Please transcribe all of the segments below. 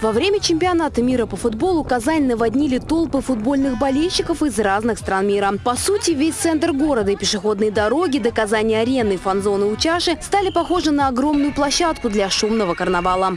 Во время чемпионата мира по футболу Казань наводнили толпы футбольных болельщиков из разных стран мира. По сути, весь центр города и пешеходные дороги до Казани-арены, фан-зоны у чаши стали похожи на огромную площадку для шумного карнавала.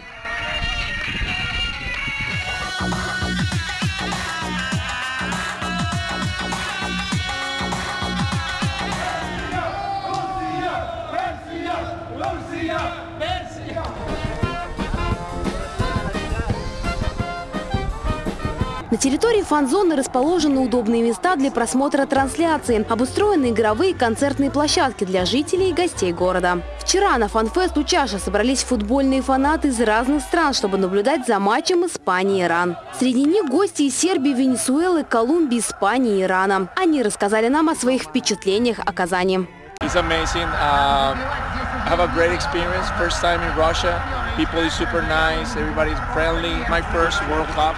На территории фан-зоны расположены удобные места для просмотра трансляции, обустроены игровые концертные площадки для жителей и гостей города. Вчера на фан-фест у чаши собрались футбольные фанаты из разных стран, чтобы наблюдать за матчем Испании-Иран. Среди них гости из Сербии, Венесуэлы, Колумбии, Испании и Ирана. Они рассказали нам о своих впечатлениях о Казани. It's amazing. I have a great experience. First time in Russia. People is super nice. Everybody's friendly. My first World Cup,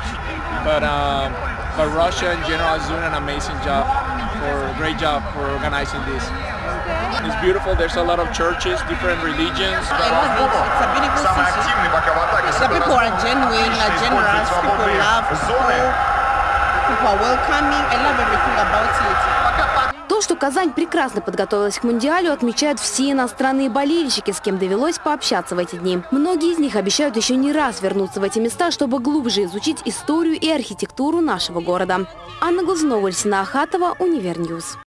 but um, but Russia in general is doing an amazing job. For great job for organizing this. It's beautiful. There's a lot of churches, different religions. It's a beautiful city. The people are genuine, are generous, people love people, people are welcoming. I love everything about it. Казань прекрасно подготовилась к Мундиалю, отмечают все иностранные болельщики, с кем довелось пообщаться в эти дни. Многие из них обещают еще не раз вернуться в эти места, чтобы глубже изучить историю и архитектуру нашего города. Анна Глазунова, Альсина Ахатова, Универньюз.